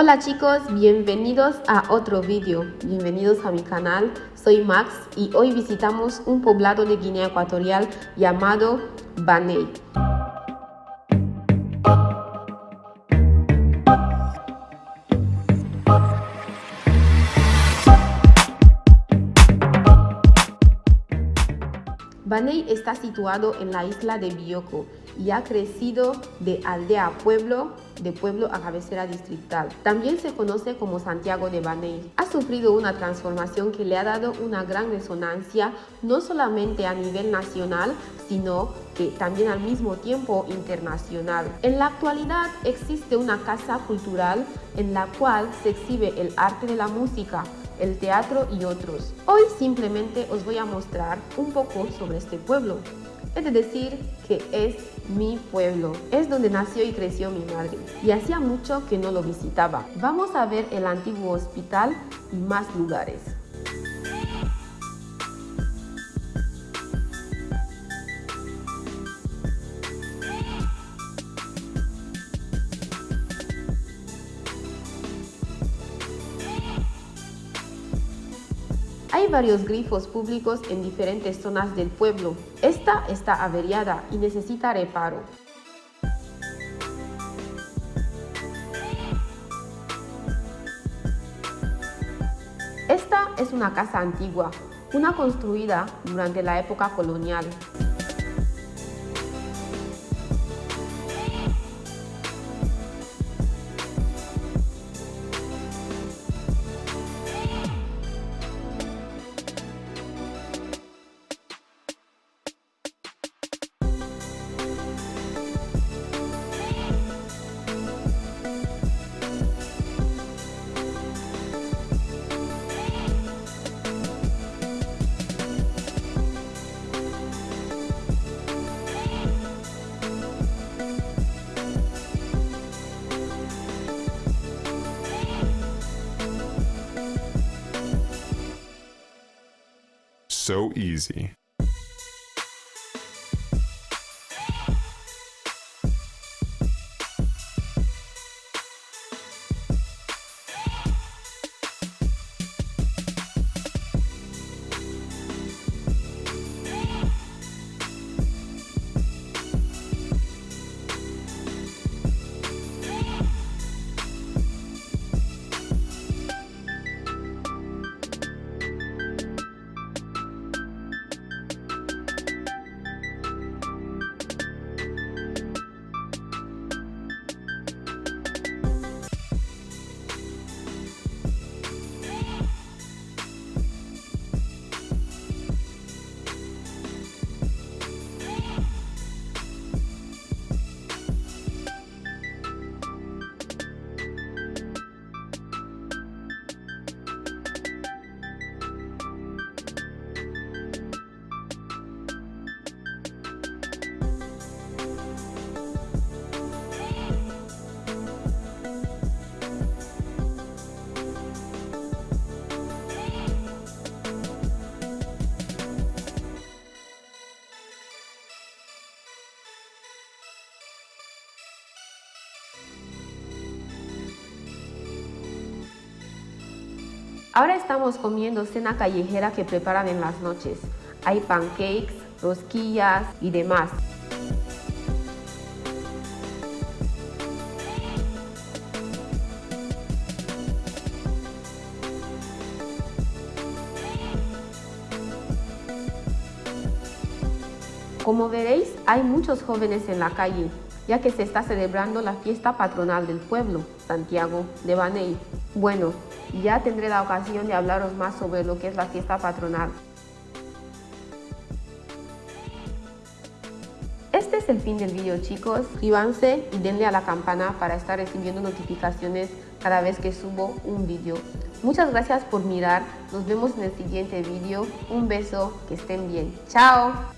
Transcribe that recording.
Hola chicos, bienvenidos a otro vídeo, bienvenidos a mi canal, soy Max y hoy visitamos un poblado de Guinea Ecuatorial llamado Baney. Baney está situado en la isla de Bioko y ha crecido de aldea a pueblo, de pueblo a cabecera distrital. También se conoce como Santiago de Baney. Ha sufrido una transformación que le ha dado una gran resonancia no solamente a nivel nacional, sino que también al mismo tiempo internacional. En la actualidad existe una casa cultural en la cual se exhibe el arte de la música, el teatro y otros. Hoy simplemente os voy a mostrar un poco sobre este pueblo. Es de decir que es mi pueblo, es donde nació y creció mi madre y hacía mucho que no lo visitaba. Vamos a ver el antiguo hospital y más lugares. Hay varios grifos públicos en diferentes zonas del pueblo. Esta está averiada y necesita reparo. Esta es una casa antigua, una construida durante la época colonial. So easy. Ahora estamos comiendo cena callejera que preparan en las noches. Hay pancakes, rosquillas y demás. Como veréis, hay muchos jóvenes en la calle, ya que se está celebrando la fiesta patronal del pueblo, Santiago de Baney. Bueno, ya tendré la ocasión de hablaros más sobre lo que es la fiesta patronal. Este es el fin del vídeo chicos, suscríbanse y denle a la campana para estar recibiendo notificaciones cada vez que subo un vídeo. Muchas gracias por mirar, nos vemos en el siguiente vídeo, un beso, que estén bien, chao.